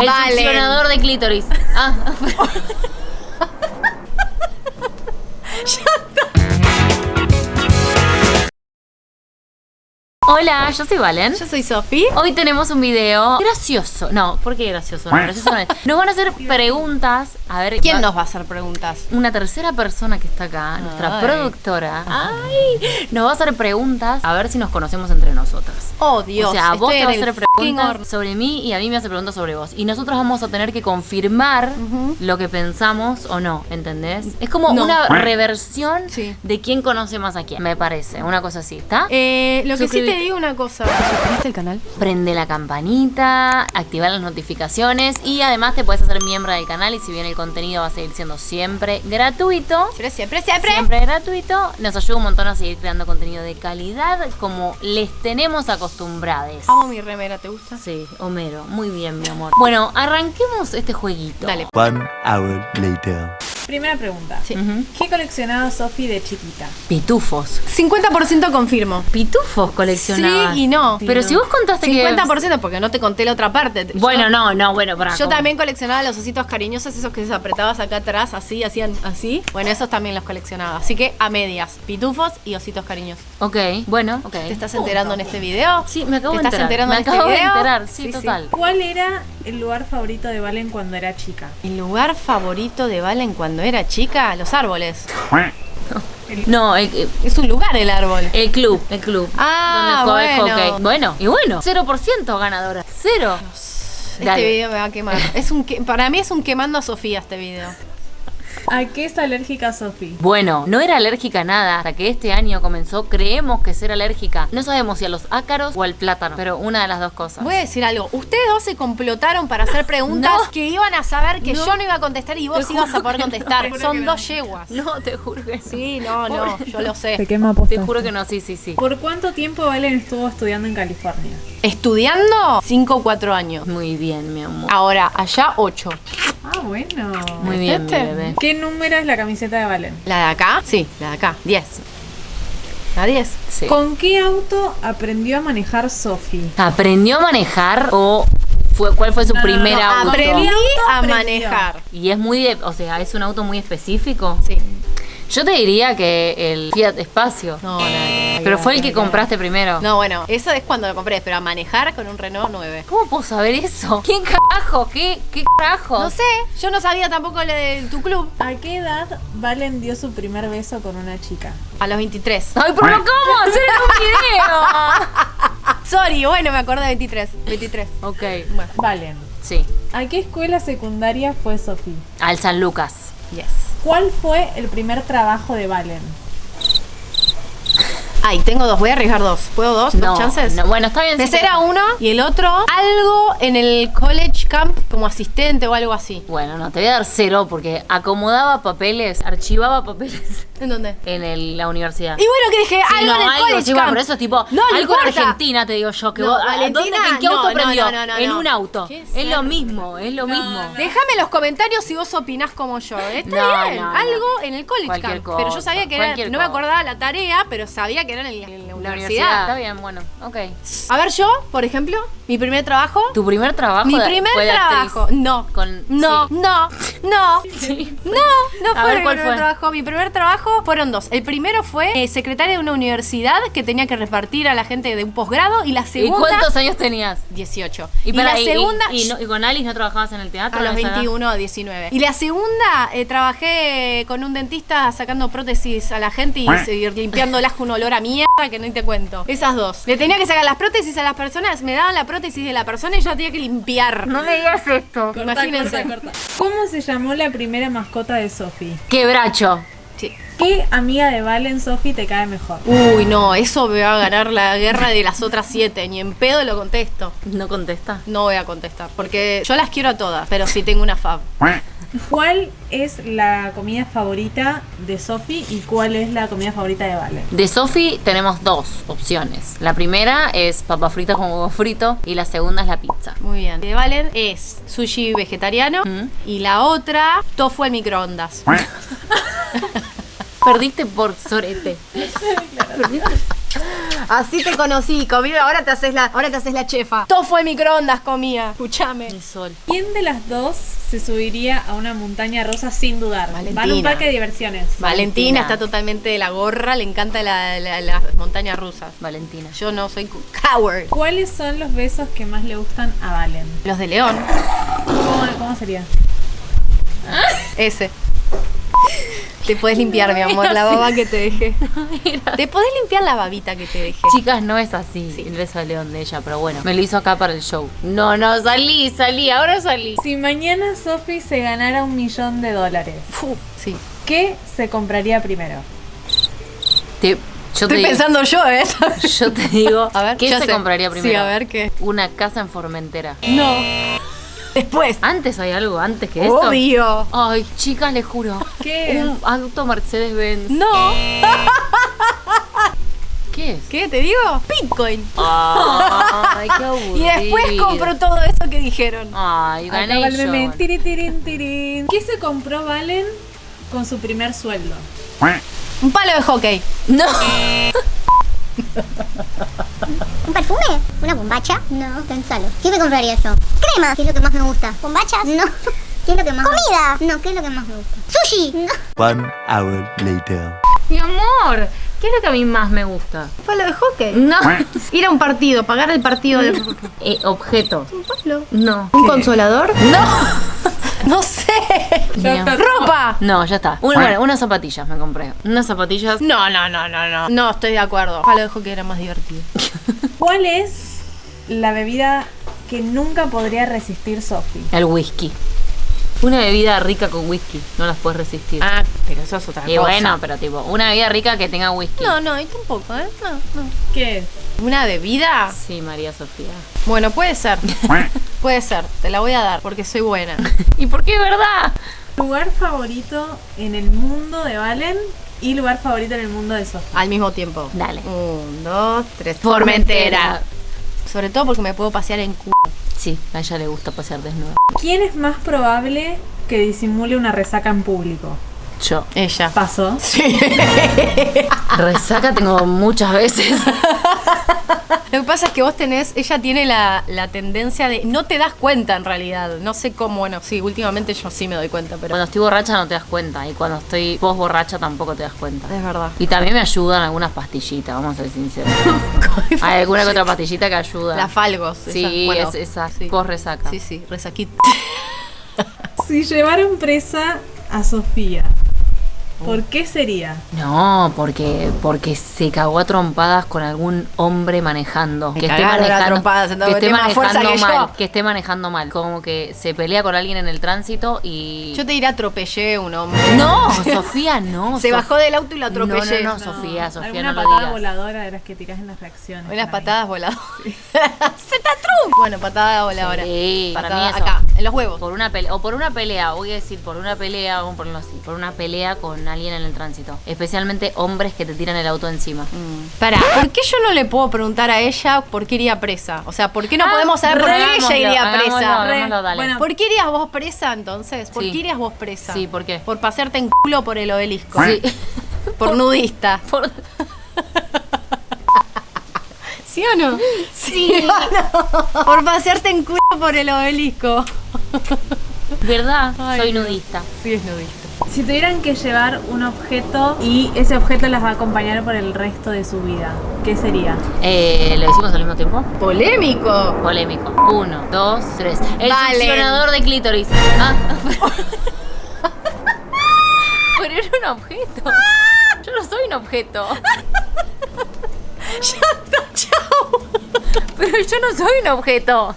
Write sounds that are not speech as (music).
El succionador de clítoris. Ah, (laughs) (laughs) Hola, yo soy Valen. Yo soy Sofi. Hoy tenemos un video gracioso. No, ¿por qué gracioso? No, gracioso no es. (laughs) Nos van a hacer preguntas. A ver, ¿Quién va- nos va a hacer preguntas? Una tercera persona que está acá, nuestra Ay. productora, ay, nos va a hacer preguntas a ver si nos conocemos entre nosotras. Oh, Dios. o sea, vos estoy te vas a hacer preguntas sobre mí y a mí me hace preguntas sobre vos. Y nosotros vamos a tener que confirmar lo que pensamos o no, ¿entendés? Es como No. una reversión Sí. de quién conoce más a quién, me parece. Una cosa así, ¿está? Eh, lo que sí Suscribite. Te digo una cosa. ¿Te suscribiste al canal? Prende la campanita, activar las notificaciones y además te puedes hacer miembro del canal y si bien el contenido va a seguir siendo siempre gratuito, Siempre, siempre, siempre. siempre gratuito, nos ayuda un montón a seguir creando contenido de calidad como les tenemos acostumbrados. Amo mi remera, ¿te gusta? Sí, Homero, muy bien mi amor. Bueno, arranquemos este jueguito. Dale. One hour later. Primera pregunta. Sí. ¿Qué coleccionaba Sofi de chiquita? Pitufos. 50% confirmo. Pitufos coleccionabas. Sí y no. Pero si vos contaste que... 50% porque no te conté la otra parte. Yo- Bueno, no, no, bueno, para. Yo también coleccionaba los ositos cariñosos, esos que apretabas acá atrás, así, hacían así. Bueno, esos también los coleccionaba. Así que a medias, pitufos y ositos cariñosos. Ok, bueno, ok. ¿Te estás enterando en este video? Sí, me acabo ¿Te de estás enterar. enterando me en este acabo de video? enterar, sí, Sí, sí. total. ¿Cuál era el lugar favorito de Valen cuando era chica? El lugar favorito de Valen cuando era chica, los árboles. No, el, el- Es un lugar el árbol. el club, el club. Ah, donde juega bueno. hockey. Bueno, y bueno, 0% ganadora. Cero. Este Dale. video me va a quemar. Es un que- para mí es un quemando a Sofía este video. ¿A qué es alérgica Sofi? Bueno, no era alérgica a nada. Hasta que este año comenzó, creemos que ser alérgica. No sabemos si a los ácaros o al plátano, pero una de las dos cosas. Voy a decir algo. Ustedes dos se complotaron para hacer preguntas (laughs) No. que iban a saber que No. yo no iba a contestar y vos Te ibas a poder no, contestar. te Son dos no. yeguas. No, te juro que Sí, no, no, yo lo sé. quema Te juro que no, sí, sí, sí. ¿Por cuánto tiempo Valen estuvo estudiando en California? Estudiando 5 o 4 años. Muy bien, mi amor. Ahora, allá 8. Ah, bueno. Muy bien, mi bebé. ¿Qué número es la camiseta de Valen? ¿La de acá? Sí, la de acá. 10. La 10. Sí. ¿Con qué auto aprendió a manejar Sofi? ¿Aprendió a manejar o fue, cuál fue su No, no, primer no, auto? Aprendí auto a aprendió? manejar. Y es muy, de- o sea, es un auto muy específico. Sí. Yo te diría que el Fiat Espacio. No, nada que. Pero fue el que compraste primero. No, bueno, eso es cuando lo compré, pero a manejar con un Renault 9. ¿Cómo puedo saber eso? (laughs) ¿Quién carajo? ¿Qué, qué carajo? No sé, yo no sabía tampoco lo de tu club. ¿A qué edad Valen dio su primer beso con una chica? A los 23. Ay, pero no cómo hacer un video. Sorry, bueno, me acordé de 23. 23. ok, Bueno, Valen. sí. ¿A qué escuela secundaria fue Sofi? Al San Lucas. yes. ¿Cuál fue el primer trabajo de Valen? Ay, tengo dos, voy a arriesgar dos. ¿Puedo dos? No, ¿Dos chances? no, bueno, está bien. sí, Ese pero- era uno y el otro, algo en el college camp como asistente o algo así. Bueno, no, te voy a dar cero porque acomodaba papeles, archivaba papeles (laughs) ¿En dónde? en el- la universidad. Y bueno, que dije, Sí, algo no, en el algo, college sí, camp. por eso es tipo, No, no algo en. Argentina, te digo yo. Que No, vos, ¿a Valentina, ¿dónde, ¿En qué no, auto no, no, no, no, en no. un auto. Qué Es lo mismo, es lo mismo. Déjame en los comentarios si vos opinás como yo. Está No, bien, no, no. algo en el college camp. Pero yo sabía que era, no me acordaba la tarea, pero sabía que en, el- en la, La universidad. universidad. Está bien, bueno, ok. A ver, yo, por ejemplo, mi primer trabajo. ¿Tu primer trabajo? Mi de- primer fue trabajo. No. Con- no, sí. no, no. Sí. No, no fue ver, mi ¿cuál primer fue? trabajo. Mi primer trabajo fueron dos. El primero fue eh, secretaria de una universidad que tenía que repartir a la gente de un posgrado y la ¿Y segunda cuántos años tenías? 18. Y, Y, la y- segunda y, y no- y con Alice no trabajabas en el teatro? a los esa edad? 21 o 19. Y la segunda eh, trabajé con un dentista sacando prótesis a la gente y, y limpiándolas con un olor a mierda que no te cuento. Esas dos. Le tenía que sacar las prótesis a las personas, me daban la prótesis de la persona y yo la tenía que limpiar. No me digas esto. Imagínense. ¿Cómo se llamó la primera mascota de Sofi? Quebracho. Sí. ¿Qué amiga de Valen Sofi te cae mejor? Uy, no, eso me va a ganar la guerra de las otras siete. Ni en pedo lo contesto. No contesta. No voy a contestar. Porque yo las quiero a todas, pero sí tengo una fab. ¿Cuál es la comida favorita de Sofi y cuál es la comida favorita de Valen? De Sofi tenemos dos opciones. La primera es papa frita con huevo frito y la segunda es la pizza. Muy bien. De Valen es sushi vegetariano Mm. y la otra, tofu al microondas. (laughs) Perdiste por sorete. (laughs) Perdiste. Así te conocí, comí, ahora te haces la, ahora te haces la chefa. Todo fue microondas comía. Escuchame. El sol. ¿Quién de las dos se subiría a una montaña rusa sin dudar? Valentina. Van a un parque de diversiones. Valentina está totalmente de la gorra, le encanta la- la- las montañas rusas. Valentina. Yo no soy coward. ¿Cuáles son los besos que más le gustan a Valen? Los de León, ¿Cómo, cómo sería? ese. Te puedes limpiar, mi amor, la baba que te dejé. (laughs) Te podés limpiar la babita que te dejé. Chicas, no es así el beso de león de ella, pero bueno, me lo hizo acá para el show. No, no, salí, salí, ahora salí. Si mañana Sofi se ganara un millón de dólares, sí. ¿qué se compraría primero? Te- yo, te Estoy digo, pensando yo, ¿eh? (laughs) yo te digo, A ver, ¿qué se sé. compraría primero? Sí, a ver qué. Una casa en Formentera. No. Después. Antes hay algo, antes que esto. Obvio. Ay, chicas, les juro. ¿Qué? Un auto Mercedes-Benz. No. (laughs) ¿Qué es? ¿Qué te digo? Bitcoin. Ay, qué aburrido. (laughs) Y después compro todo eso que dijeron. Ay, Acá gané va el yo. meme. Tiri, tirin, tirin. ¿Qué se compró Valen con su primer sueldo? Un palo de hockey. No. (laughs) ¿Un perfume? ¿Una bombacha? No, pensalo. ¿Qué me compraría yo? Crema, ¿qué es lo que más me gusta? ¿Bombachas? No. ¿Qué es lo que más ¿Comida? No, ¿qué es lo que más me gusta? ¿Sushi? No. One hour later. Mi amor, ¿qué es lo que a mí más me gusta? Un palo de hockey. No. Ir a un partido, pagar el partido del. (laughs) Eh, objeto. Un palo. No. ¿Un consolador? (laughs) No. (laughs) No sé. ¡Ropa! No, ya está. Una, bueno, unas zapatillas me compré. Unas zapatillas. No, no, no, no, no. No, estoy de acuerdo. Palo de hockey era más divertido. ¿Cuál es la bebida que nunca podría resistir Sofi? El whisky. Una bebida rica con whisky. No las puedes resistir. Ah, pero eso es otra y cosa. bueno, pero tipo, una bebida rica que tenga whisky. No, no, y tampoco, ¿eh? No, no. ¿Qué es? ¿Una bebida? Sí, María Sofía. Bueno, puede ser. (laughs) puede ser. Te la voy a dar porque soy buena. (laughs) ¿Y por qué es verdad? Lugar favorito en el mundo de Valen y lugar favorito en el mundo de Sofi. Al mismo tiempo. Dale. Un, dos, tres. Formentera. Sobre todo porque me puedo pasear en cu. Sí, a ella le gusta pasear desnuda. ¿Quién es más probable que disimule una resaca en público? Yo. Ella. Paso. (laughs) Resaca tengo muchas veces. Lo que pasa es que vos tenés, ella tiene la, la tendencia de. No te das cuenta en realidad. No sé cómo, bueno, sí, últimamente yo sí me doy cuenta, pero. Cuando estoy borracha no te das cuenta. Y cuando estoy post borracha tampoco te das cuenta. Es verdad. Y también me ayudan algunas pastillitas, vamos a ser sinceros. (laughs) Hay alguna que otra pastillita que ayuda. La Falgos. Sí, esa, bueno, es esa. sí. Post resaca. Sí, sí, resaquita. (laughs) Si llevaran presa a Sofía, ¿por qué sería? No, porque porque se cagó a trompadas con algún hombre manejando. Me a que esté manejando que yo. mal. Que esté manejando mal. Como que se pelea con alguien en el tránsito y. Yo te diré atropellé un hombre. No, Sofía, no. (laughs) Se Sof- bajó del auto y lo atropellé. No, no, no, Sofía, Sofía, Alguna no lo patada voladora de las que tirás en las reacciones. Unas (laughs) patadas voladoras. ¡Zetatrum! Bueno, patada voladora. Sí, para mí eso. acá, en los huevos. Por una pelea, o por una pelea, voy a decir por una pelea, vamos a ponerlo así, por una pelea con alguien en el tránsito. Especialmente hombres que te tiran el auto encima. Pará, ¿por qué yo no le puedo preguntar a ella por qué iría presa? O sea, ¿por qué no Ah, podemos saber por qué hagámoslo, ella iría hagámoslo, presa? hagámoslo, dale. Bueno, ¿Por qué irías vos presa entonces? ¿Por Sí. qué irías vos presa? Sí, ¿por qué? Por pasearte en culo por el obelisco. Sí. (laughs) Por nudista. (laughs) Por- (laughs) ¿Sí o no? Sí. Por pasearte en culo por el obelisco. ¿Verdad? Ay, Soy nudista. Sí, es nudista. Si tuvieran que llevar un objeto y ese objeto las va a acompañar por el resto de su vida, ¿qué sería? Eh, ¿Lo decimos al mismo tiempo? Polémico. Polémico. Uno, dos, tres. El succionador de clítoris. Ah. (laughs) Pero era un objeto. Yo no soy un objeto. (laughs) Chao. Pero yo no soy un objeto.